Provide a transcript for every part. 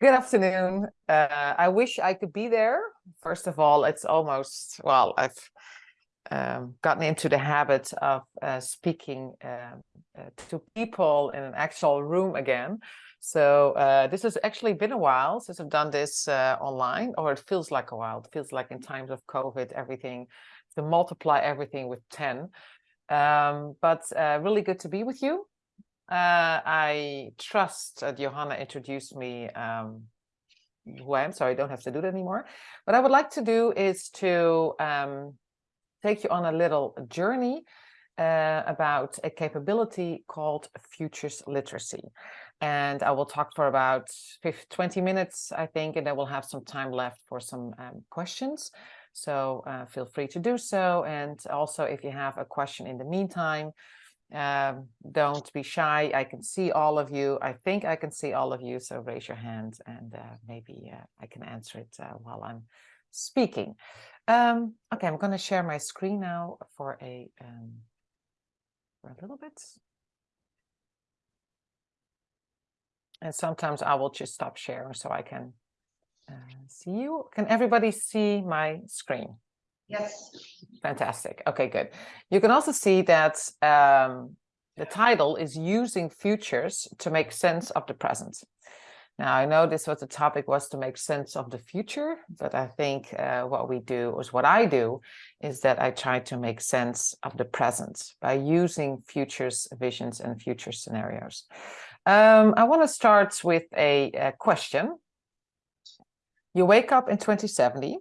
Good afternoon. Uh, I wish I could be there. First of all, it's almost, well, I've um, gotten into the habit of uh, speaking uh, uh to people in an actual room again. So uh, this has actually been a while since I've done this uh, online, or it feels like a while. It feels like in times of COVID, everything, to multiply everything with 10. Um, but really good to be with you. Uh, I trust that Johanna introduced me um, who I am, so I don't have to do that anymore. What I would like to do is to um, take you on a little journey uh, about a capability called futures literacy. And I will talk for about 50, 20 minutes, I think, and then we'll have some time left for some um, questions. So uh, feel free to do so. And also, if you have a question in the meantime, um, don't be shy. I can see all of you. I think I can see all of you. So raise your hand and uh, maybe uh, I can answer it uh, while I'm speaking. Um, okay, I'm going to share my screen now for a, um, for a little bit. And sometimes I will just stop sharing so I can uh, see you. Can everybody see my screen? Yes. Fantastic. Okay, good. You can also see that um, the title is using futures to make sense of the present. Now, I know this was the topic was to make sense of the future, but I think uh, what we do, or what I do, is that I try to make sense of the present by using futures visions and future scenarios. Um, I want to start with a, a question. You wake up in 2070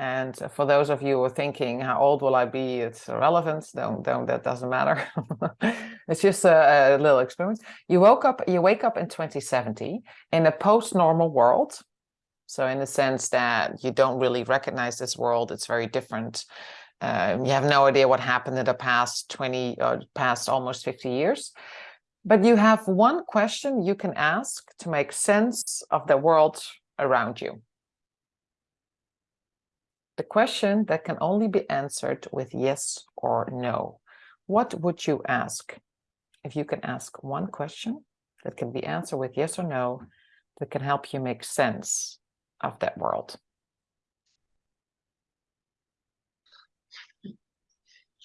and for those of you who are thinking, how old will I be? It's irrelevant. Don't, don't, that doesn't matter. it's just a, a, little experiment. You woke up, you wake up in 2070 in a post-normal world. So in the sense that you don't really recognize this world, it's very different. Uh, you have no idea what happened in the past 20 or uh, past almost 50 years. But you have one question you can ask to make sense of the world around you the question that can only be answered with yes or no. What would you ask? If you can ask one question that can be answered with yes or no, that can help you make sense of that world.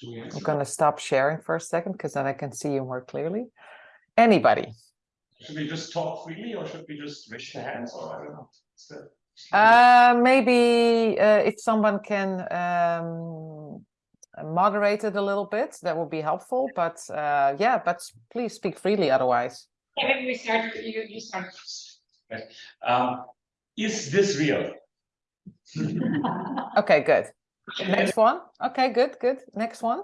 I'm going to stop sharing for a second because then I can see you more clearly. Anybody? Should we just talk freely or should we just raise the hands or I don't know? Uh, maybe uh, if someone can um, moderate it a little bit, that would be helpful. But uh, yeah, but please speak freely otherwise. Yeah, maybe we start, you, you start. Right. Um, is this real? okay, good. Next one. Okay, good, good. Next one.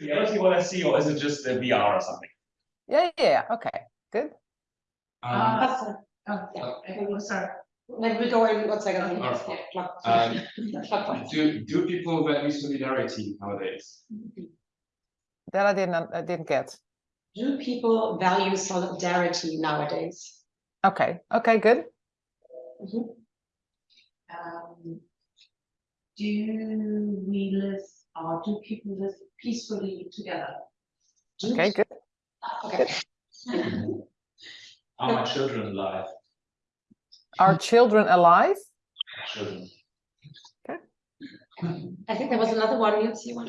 Reality what I see, or is it just a VR or something? Yeah, yeah, okay, good. Um, uh, oh, yeah. sorry. Maybe we go in one second. Um, do do people value solidarity nowadays? That I didn't I didn't get. Do people value solidarity nowadays? Okay. Okay. Good. Mm -hmm. um, do we live or do people live peacefully together? Okay. Good. Okay. Are my children alive? Are children alive? Children. Okay. I think there was another one. You see one.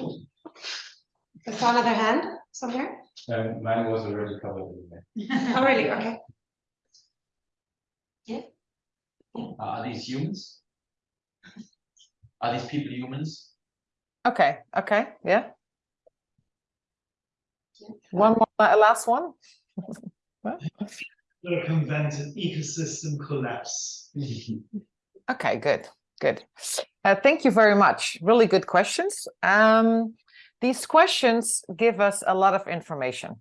I saw another hand somewhere. Um, mine was already covered. oh, really? Okay. Yeah. Uh, are these humans? Are these people humans? Okay. Okay. Yeah. One more, last one. to prevent an ecosystem collapse? okay, good, good. Uh, thank you very much. Really good questions. Um, these questions give us a lot of information.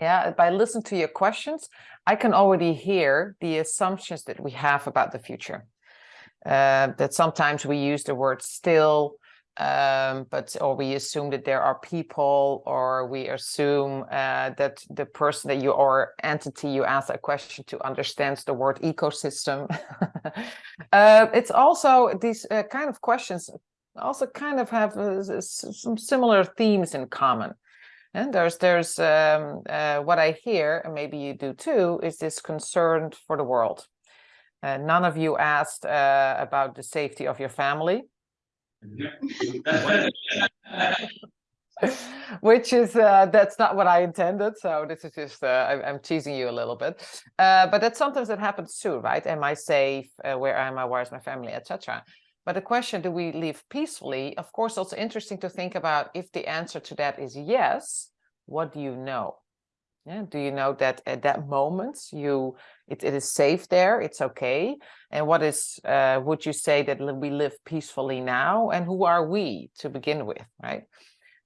Yeah, by listening to your questions, I can already hear the assumptions that we have about the future. Uh, that sometimes we use the word still, um, but or we assume that there are people or we assume uh, that the person that you or entity you ask a question to understands the word ecosystem. uh, it's also these uh, kind of questions also kind of have uh, some similar themes in common. And there's there's um, uh, what I hear, and maybe you do too, is this concern for the world. Uh, none of you asked uh, about the safety of your family, which is uh, that's not what I intended. So this is just uh, I, I'm teasing you a little bit, uh, but that's sometimes that happens too, right? Am I safe? Uh, where am I? Where's my family, etc. But the question, do we live peacefully? Of course, also interesting to think about if the answer to that is yes, what do you know? Yeah, do you know that at that moment you it, it is safe there, it's okay? And what is uh, would you say that we live peacefully now? And who are we to begin with, right?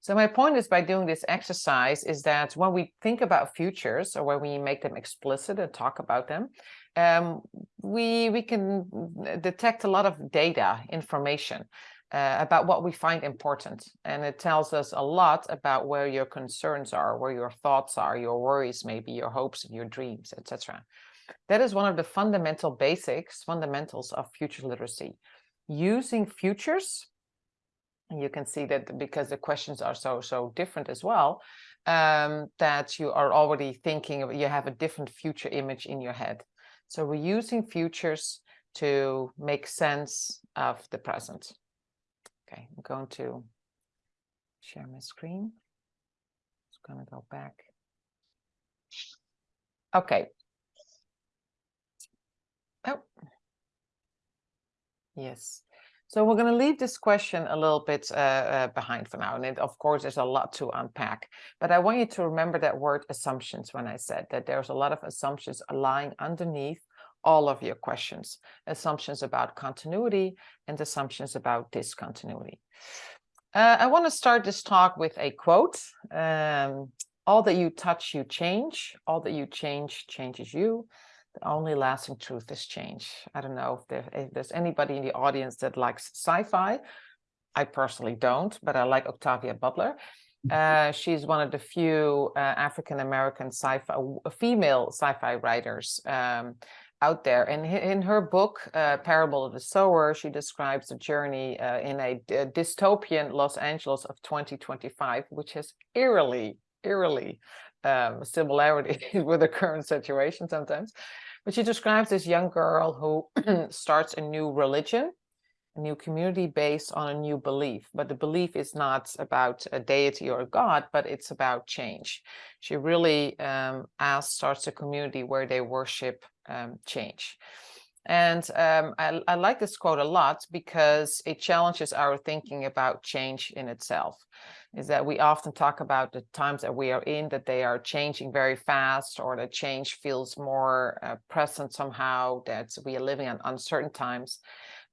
So my point is by doing this exercise is that when we think about futures or when we make them explicit and talk about them, um, we we can mm, detect a lot of data information uh, about what we find important and it tells us a lot about where your concerns are where your thoughts are your worries maybe your hopes and your dreams etc that is one of the fundamental basics fundamentals of future literacy. Using futures you can see that because the questions are so so different as well um, that you are already thinking you have a different future image in your head. So we're using futures to make sense of the present. Okay, I'm going to share my screen. It's gonna go back. Okay. Oh. Yes. So we're going to leave this question a little bit uh, uh, behind for now. And it, of course, there's a lot to unpack. But I want you to remember that word assumptions when I said that there's a lot of assumptions lying underneath all of your questions. Assumptions about continuity and assumptions about discontinuity. Uh, I want to start this talk with a quote. Um, all that you touch, you change. All that you change, changes you the only lasting truth is change. I don't know if, there, if there's anybody in the audience that likes sci-fi. I personally don't, but I like Octavia Butler. Uh, she's one of the few uh, African American sci-fi, female sci-fi writers um, out there. And in her book, uh, Parable of the Sower, she describes the journey uh, in a dystopian Los Angeles of 2025, which has eerily, eerily um, similarity with the current situation sometimes. But she describes this young girl who starts a new religion, a new community based on a new belief. But the belief is not about a deity or a god, but it's about change. She really um, asks, starts a community where they worship um, change. And um, I, I, like this quote a lot because it challenges our thinking about change in itself. Is that we often talk about the times that we are in, that they are changing very fast, or that change feels more uh, present somehow, that we are living in uncertain times.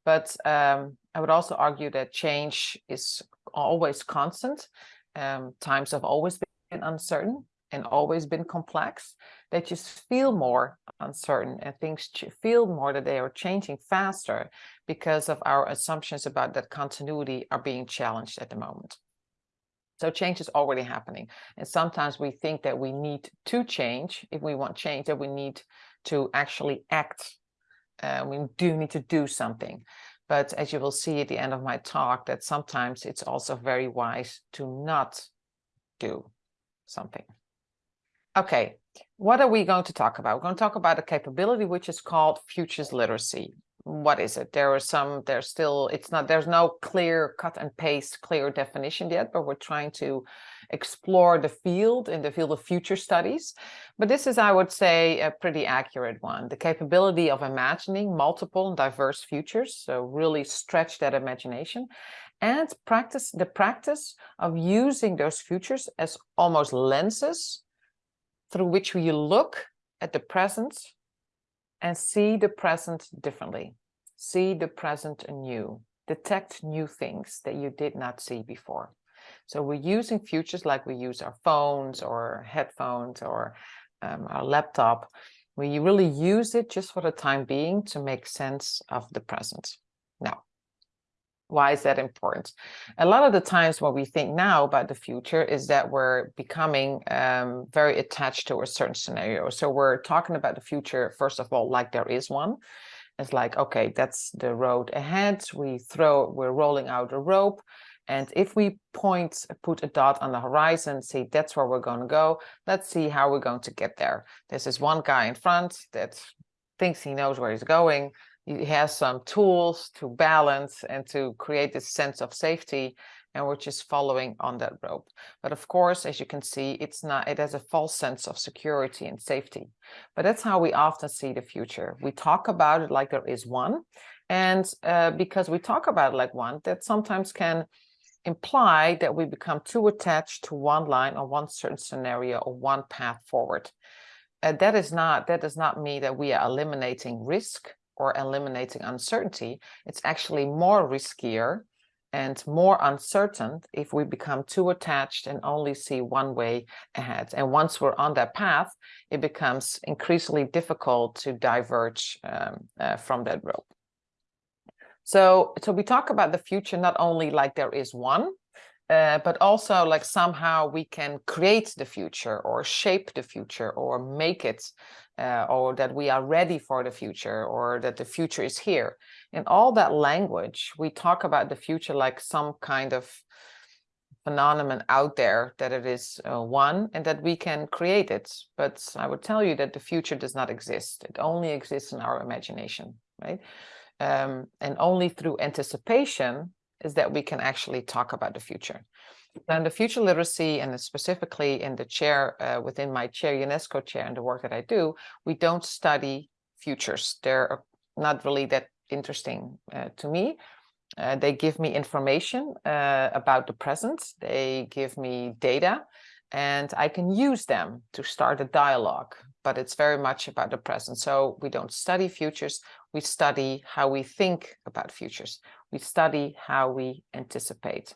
But um, I would also argue that change is always constant. Um, times have always been uncertain and always been complex. They just feel more uncertain and things feel more that they are changing faster because of our assumptions about that continuity are being challenged at the moment. So change is already happening. And sometimes we think that we need to change. If we want change, that we need to actually act. Uh, we do need to do something. But as you will see at the end of my talk, that sometimes it's also very wise to not do something. Okay, what are we going to talk about? We're going to talk about a capability which is called futures literacy. What is it? There are some, there's still, it's not, there's no clear cut and paste, clear definition yet, but we're trying to explore the field in the field of future studies. But this is, I would say, a pretty accurate one. The capability of imagining multiple and diverse futures, so really stretch that imagination and practice the practice of using those futures as almost lenses through which we look at the present and see the present differently, see the present anew, detect new things that you did not see before. So we're using futures like we use our phones or headphones or um, our laptop. We really use it just for the time being to make sense of the present. Why is that important? A lot of the times what we think now about the future is that we're becoming um, very attached to a certain scenario. So we're talking about the future, first of all, like there is one. It's like, okay, that's the road ahead. We throw, we're rolling out a rope And if we point, put a dot on the horizon, say that's where we're going to go. Let's see how we're going to get there. This is one guy in front that thinks he knows where he's going. He has some tools to balance and to create this sense of safety and we're just following on that rope. But of course, as you can see, it's not, it has a false sense of security and safety. But that's how we often see the future. We talk about it like there is one. And uh, because we talk about it like one, that sometimes can imply that we become too attached to one line or one certain scenario or one path forward. Uh, that is not, that does not mean that we are eliminating risk or eliminating uncertainty. It's actually more riskier and more uncertain if we become too attached and only see one way ahead. And once we're on that path, it becomes increasingly difficult to diverge um, uh, from that rope. So, so we talk about the future not only like there is one, uh, but also like somehow we can create the future or shape the future or make it uh, or that we are ready for the future or that the future is here. In all that language, we talk about the future like some kind of phenomenon out there that it is uh, one and that we can create it. But I would tell you that the future does not exist. It only exists in our imagination, right? Um, and only through anticipation is that we can actually talk about the future. And the future literacy and specifically in the chair uh, within my chair UNESCO chair and the work that I do, we don't study futures. They're not really that interesting uh, to me. Uh, they give me information uh, about the present. They give me data and I can use them to start a dialogue, but it's very much about the present. So we don't study futures, we study how we think about futures. We study how we anticipate.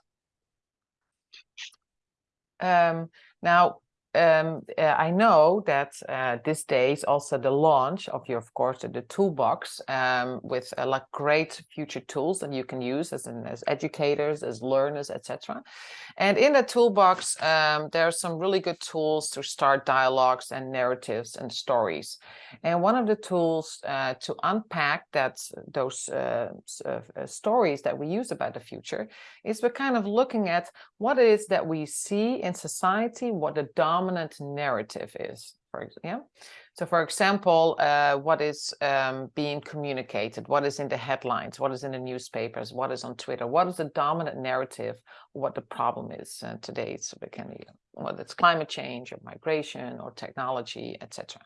Um, now, um, uh, I know that uh, this day is also the launch of your, of course, the toolbox um, with uh, like great future tools that you can use as, as educators, as learners, etc. And in the toolbox, um, there are some really good tools to start dialogues and narratives and stories. And one of the tools uh, to unpack that those uh, uh, stories that we use about the future is we're kind of looking at what it is that we see in society, what the dominant narrative is, for. Yeah? So for example, uh, what is um, being communicated, what is in the headlines, what is in the newspapers, what is on Twitter, what is the dominant narrative, what the problem is uh, today, so it can whether it's climate change or migration or technology, etc.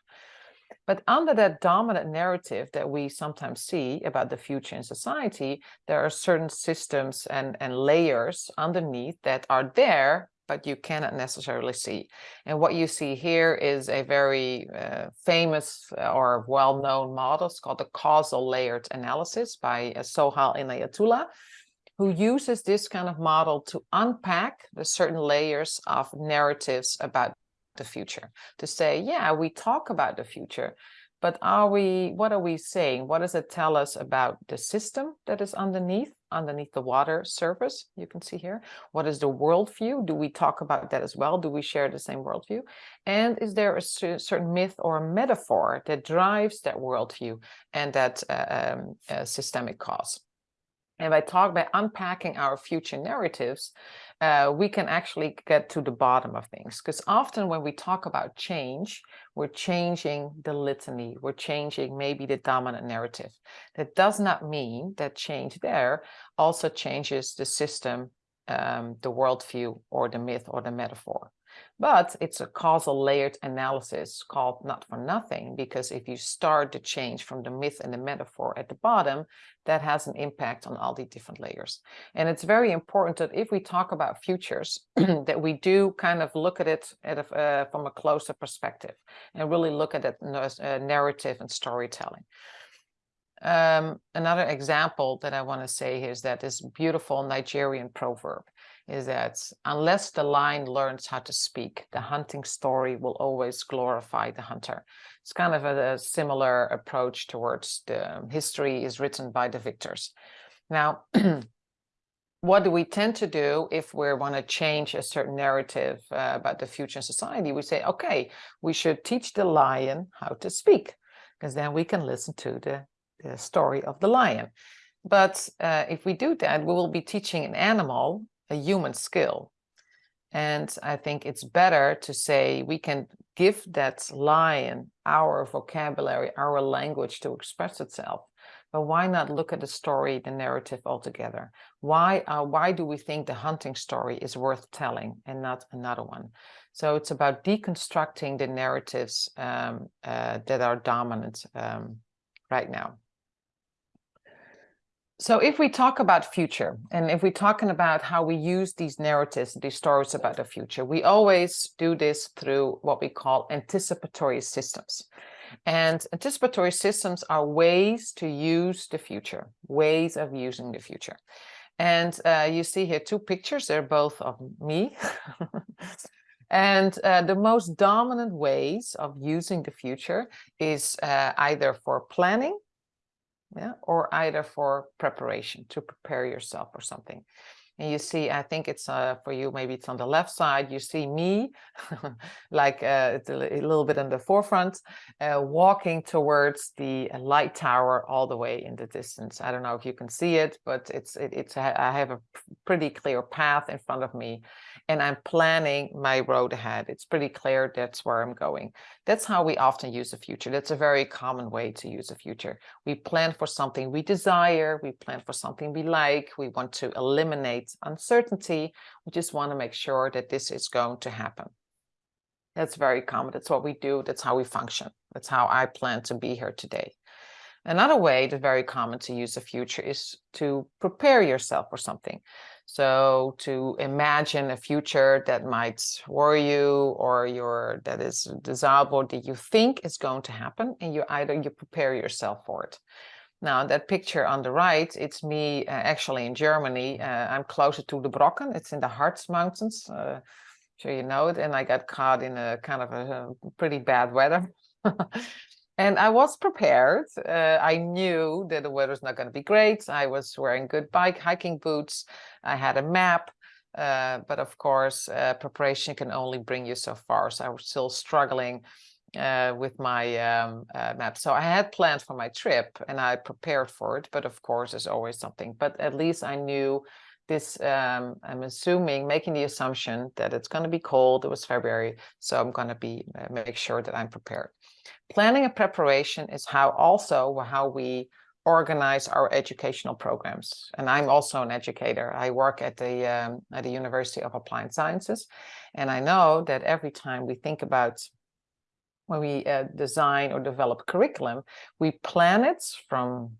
But under that dominant narrative that we sometimes see about the future in society, there are certain systems and, and layers underneath that are there but you cannot necessarily see. And what you see here is a very uh, famous uh, or well-known model. It's called the causal layered analysis by uh, Sohail Inayatullah, who uses this kind of model to unpack the certain layers of narratives about the future. To say, yeah, we talk about the future, but are we, what are we saying? What does it tell us about the system that is underneath? underneath the water surface, you can see here. What is the worldview? Do we talk about that as well? Do we share the same worldview? And is there a certain myth or metaphor that drives that worldview and that uh, um, uh, systemic cause? And by talk by unpacking our future narratives, uh, we can actually get to the bottom of things. Because often when we talk about change, we're changing the litany, we're changing maybe the dominant narrative. That does not mean that change there also changes the system, um, the worldview, or the myth or the metaphor. But it's a causal layered analysis called not for nothing, because if you start the change from the myth and the metaphor at the bottom, that has an impact on all the different layers. And it's very important that if we talk about futures, that we do kind of look at it at a, uh, from a closer perspective and really look at it uh, narrative and storytelling. Um, another example that I want to say is that this beautiful Nigerian proverb is that unless the lion learns how to speak, the hunting story will always glorify the hunter. It's kind of a, a similar approach towards the um, history is written by the victors. Now, what do we tend to do if we want to change a certain narrative uh, about the future society? We say, okay, we should teach the lion how to speak, because then we can listen to the, the story of the lion. But uh, if we do that, we will be teaching an animal a human skill. And I think it's better to say we can give that lion our vocabulary, our language to express itself. But why not look at the story, the narrative altogether? Why, uh, why do we think the hunting story is worth telling and not another one? So it's about deconstructing the narratives um, uh, that are dominant um, right now. So if we talk about future and if we're talking about how we use these narratives, these stories about the future, we always do this through what we call anticipatory systems. And anticipatory systems are ways to use the future, ways of using the future. And uh, you see here two pictures, they're both of me. and uh, the most dominant ways of using the future is uh, either for planning yeah, or either for preparation to prepare yourself or something. And you see, I think it's uh, for you, maybe it's on the left side, you see me, like uh, a, a, little bit in the forefront, uh, walking towards the light tower all the way in the distance. I don't know if you can see it, but it's, it, it's I have a pretty clear path in front of me and I'm planning my road ahead. It's pretty clear that's where I'm going. That's how we often use the future. That's a very common way to use the future. We plan for something we desire, we plan for something we like, we want to eliminate uncertainty. We just want to make sure that this is going to happen. That's very common. That's what we do. That's how we function. That's how I plan to be here today. Another way that's very common to use the future is to prepare yourself for something. So to imagine a future that might worry you or your that is desirable that you think is going to happen and you either you prepare yourself for it. Now that picture on the right, it's me uh, actually in Germany. Uh, I'm closer to the Brocken. It's in the Harz Mountains. Uh, sure you know it. And I got caught in a kind of a, a pretty bad weather. And I was prepared. Uh, I knew that the weather's not going to be great. I was wearing good bike hiking boots. I had a map. Uh, but of course, uh, preparation can only bring you so far. So I was still struggling uh, with my um, uh, map. So I had planned for my trip and I prepared for it. But of course, there's always something. But at least I knew this, um, I'm assuming, making the assumption that it's going to be cold. It was February. So I'm going to be uh, make sure that I'm prepared. Planning and preparation is how also how we organize our educational programs. And I'm also an educator. I work at the um, at the University of Applied Sciences, and I know that every time we think about when we uh, design or develop curriculum, we plan it from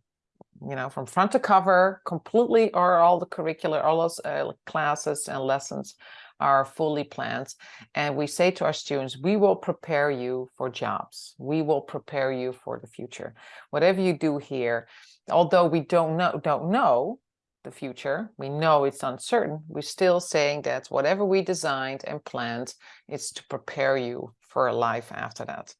you know from front to cover completely or all the curricular all those uh, classes and lessons are fully planned. And we say to our students, we will prepare you for jobs. We will prepare you for the future. Whatever you do here, although we don't know, don't know the future, we know it's uncertain, we're still saying that whatever we designed and planned is to prepare you for a life after that.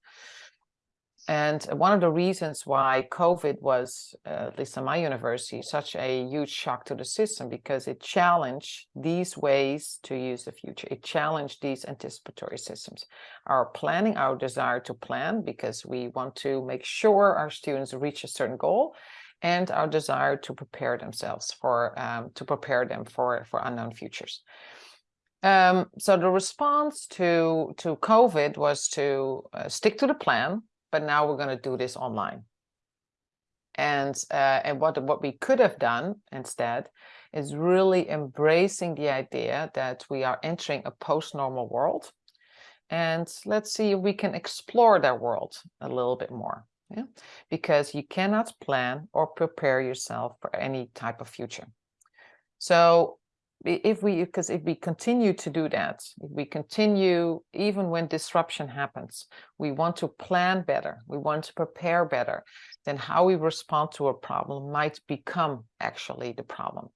And one of the reasons why COVID was, uh, at least in my university, such a huge shock to the system because it challenged these ways to use the future. It challenged these anticipatory systems. Our planning, our desire to plan because we want to make sure our students reach a certain goal and our desire to prepare themselves for, um, to prepare them for, for unknown futures. Um, so the response to, to COVID was to uh, stick to the plan, but now we're going to do this online. And uh, and what what we could have done instead is really embracing the idea that we are entering a post-normal world. And let's see if we can explore that world a little bit more. Yeah? Because you cannot plan or prepare yourself for any type of future. So if we because if we continue to do that if we continue even when disruption happens we want to plan better we want to prepare better then how we respond to a problem might become actually the problem.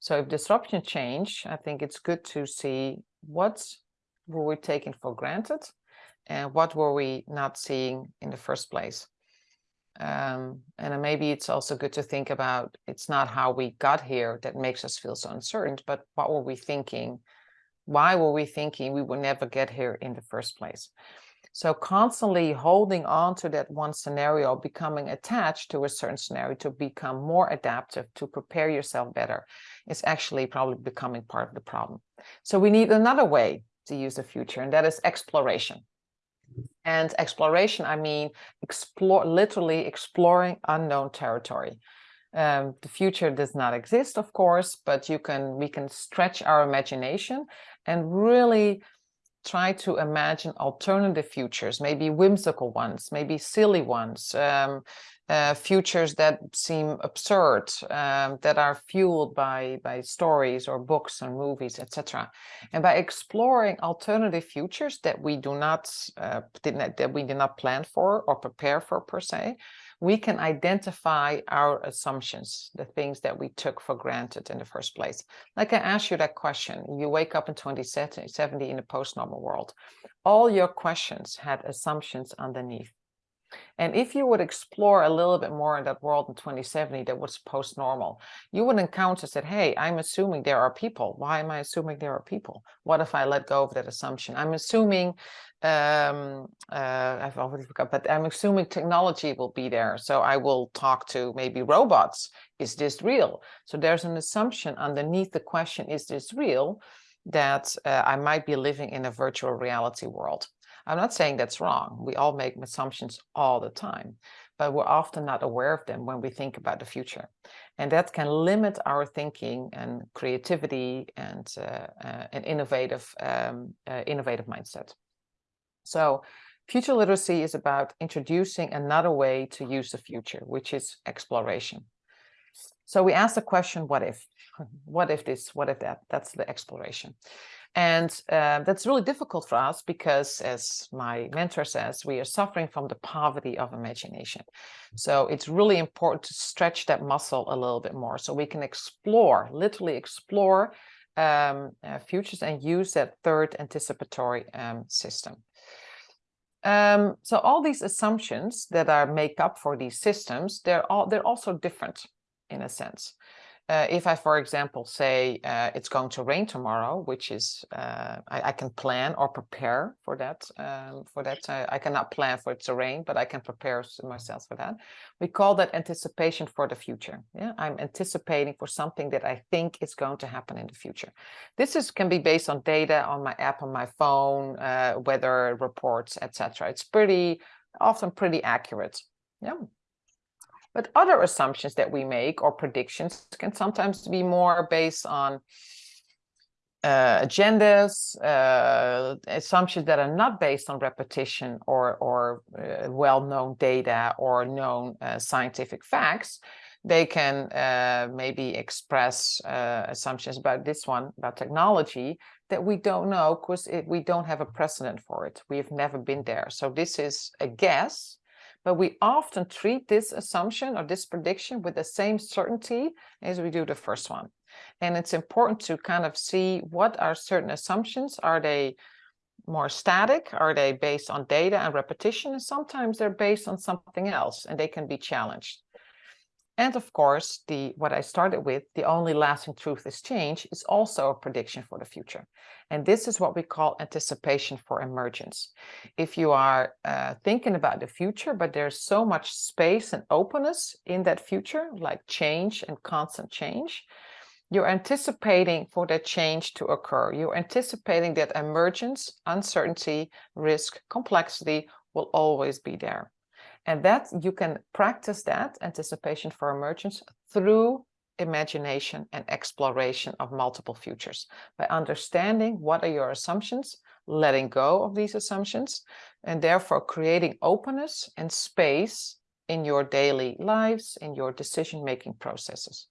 So if disruption change i think it's good to see what were we taking for granted and what were we not seeing in the first place um, and maybe it's also good to think about it's not how we got here that makes us feel so uncertain, but what were we thinking? Why were we thinking we would never get here in the first place? So constantly holding on to that one scenario, becoming attached to a certain scenario to become more adaptive, to prepare yourself better, is actually probably becoming part of the problem. So we need another way to use the future, and that is exploration. And exploration, I mean, explore, literally exploring unknown territory. Um, the future does not exist, of course, but you can we can stretch our imagination and really try to imagine alternative futures, maybe whimsical ones, maybe silly ones, um, uh, futures that seem absurd, um, that are fueled by, by stories or books and movies, etc. And by exploring alternative futures that we do not, uh, not that we did not plan for or prepare for per se, we can identify our assumptions, the things that we took for granted in the first place. Like I asked you that question, you wake up in 2070 in a post-normal world. All your questions had assumptions underneath. And if you would explore a little bit more in that world in 2070 that was post-normal, you would encounter that, hey, I'm assuming there are people. Why am I assuming there are people? What if I let go of that assumption? I'm assuming, um, uh, I've already forgot, but I'm assuming technology will be there. So I will talk to maybe robots. Is this real? So there's an assumption underneath the question, is this real? That uh, I might be living in a virtual reality world. I'm not saying that's wrong. We all make assumptions all the time, but we're often not aware of them when we think about the future. And that can limit our thinking and creativity and uh, uh, an innovative, um, uh, innovative mindset. So future literacy is about introducing another way to use the future, which is exploration. So we ask the question, what if? What if this, what if that? That's the exploration. And uh, that's really difficult for us because, as my mentor says, we are suffering from the poverty of imagination. So it's really important to stretch that muscle a little bit more so we can explore, literally explore um, uh, futures and use that third anticipatory um, system. Um, so all these assumptions that are make up for these systems, they're all they're also different in a sense uh, if I, for example, say uh, it's going to rain tomorrow, which is uh, I, I, can plan or prepare for that. Um, for that, I cannot plan for it to rain, but I can prepare myself for that. We call that anticipation for the future. Yeah, I'm anticipating for something that I think is going to happen in the future. This is can be based on data on my app on my phone, uh, weather reports, etc. It's pretty often pretty accurate. Yeah. But other assumptions that we make or predictions can sometimes be more based on uh, agendas, uh, assumptions that are not based on repetition or, or uh, well-known data or known uh, scientific facts. They can uh, maybe express uh, assumptions about this one, about technology, that we don't know because we don't have a precedent for it. We've never been there. So this is a guess but we often treat this assumption or this prediction with the same certainty as we do the first one. And it's important to kind of see what are certain assumptions. Are they more static? Are they based on data and repetition? And sometimes they're based on something else and they can be challenged. And of course, the what I started with, the only lasting truth is change, is also a prediction for the future. And this is what we call anticipation for emergence. If you are uh, thinking about the future, but there's so much space and openness in that future, like change and constant change, you're anticipating for that change to occur. You're anticipating that emergence, uncertainty, risk, complexity will always be there. And that you can practice that anticipation for emergence through imagination and exploration of multiple futures by understanding what are your assumptions, letting go of these assumptions, and therefore creating openness and space in your daily lives, in your decision-making processes.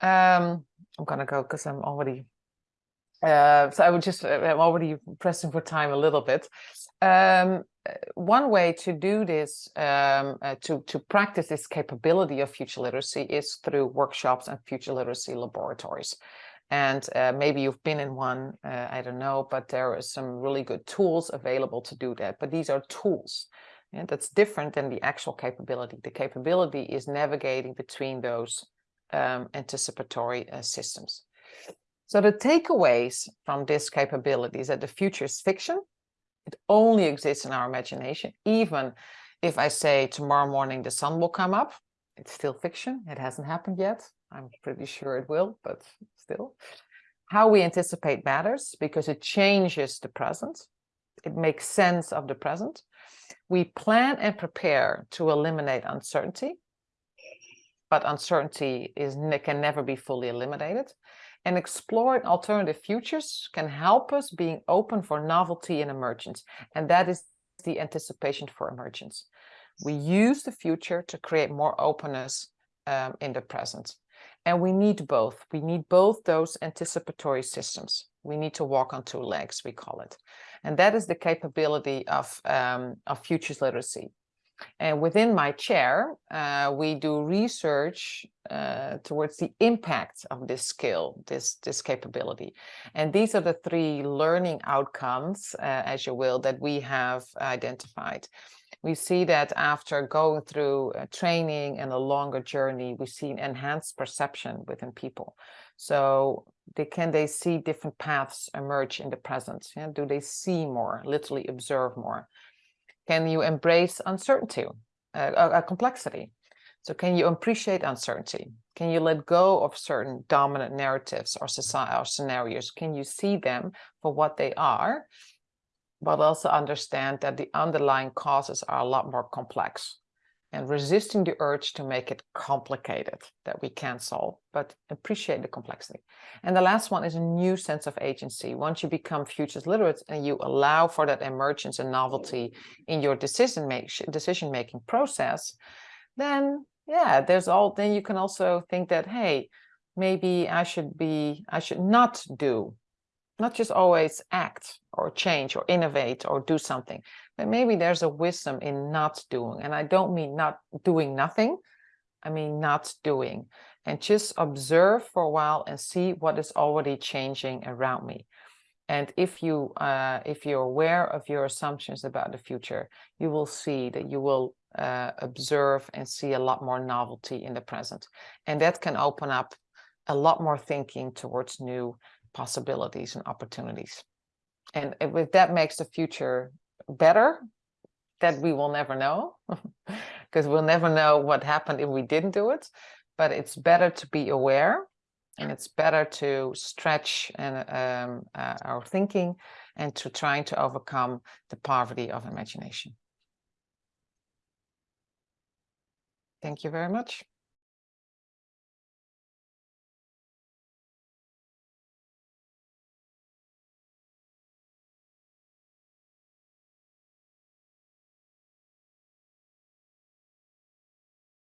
Um, I'm gonna go because I'm already, uh, so I would just, uh, I'm already pressing for time a little bit. Um, one way to do this, um, uh, to, to practice this capability of future literacy is through workshops and future literacy laboratories. And uh, maybe you've been in one, uh, I don't know, but there are some really good tools available to do that. But these are tools. And that's different than the actual capability. The capability is navigating between those um, anticipatory uh, systems. So the takeaways from this capability is that the future is fiction, It only exists in our imagination. Even if I say tomorrow morning the sun will come up, it's still fiction. It hasn't happened yet. I'm pretty sure it will, but still. How we anticipate matters because it changes the present. It makes sense of the present. We plan and prepare to eliminate uncertainty, but uncertainty is can never be fully eliminated. And exploring alternative futures can help us being open for novelty and emergence. And that is the anticipation for emergence. We use the future to create more openness um, in the present. And we need both. We need both those anticipatory systems. We need to walk on two legs, we call it. And that is the capability of, um, of futures literacy. And within my chair, uh, we do research uh, towards the impact of this skill, this, this capability. And these are the three learning outcomes, uh, as you will, that we have identified. We see that after going through uh, training and a longer journey, we see an enhanced perception within people. So they can they see different paths emerge in the present? Yeah? Do they see more, literally observe more? Can you embrace uncertainty, uh, uh, complexity? So can you appreciate uncertainty? Can you let go of certain dominant narratives or society or scenarios? Can you see them for what they are, but also understand that the underlying causes are a lot more complex and resisting the urge to make it complicated that we can solve, but appreciate the complexity. And the last one is a new sense of agency. Once you become futures literate and you allow for that emergence and novelty in your decision make decision making process, then yeah, there's all then you can also think that hey, maybe I should be I should not do not just always act or change or innovate or do something, but maybe there's a wisdom in not doing. And I don't mean not doing nothing, I mean not doing. And just observe for a while and see what is already changing around me. And if you uh, if you're aware of your assumptions about the future, you will see that you will uh, observe and see a lot more novelty in the present. And that can open up a lot more thinking towards new possibilities and opportunities. And if that makes the future better, that we will never know, because we'll never know what happened if we didn't do it. But it's better to be aware and it's better to stretch and um, uh, our thinking and to trying to overcome the poverty of imagination. Thank you very much.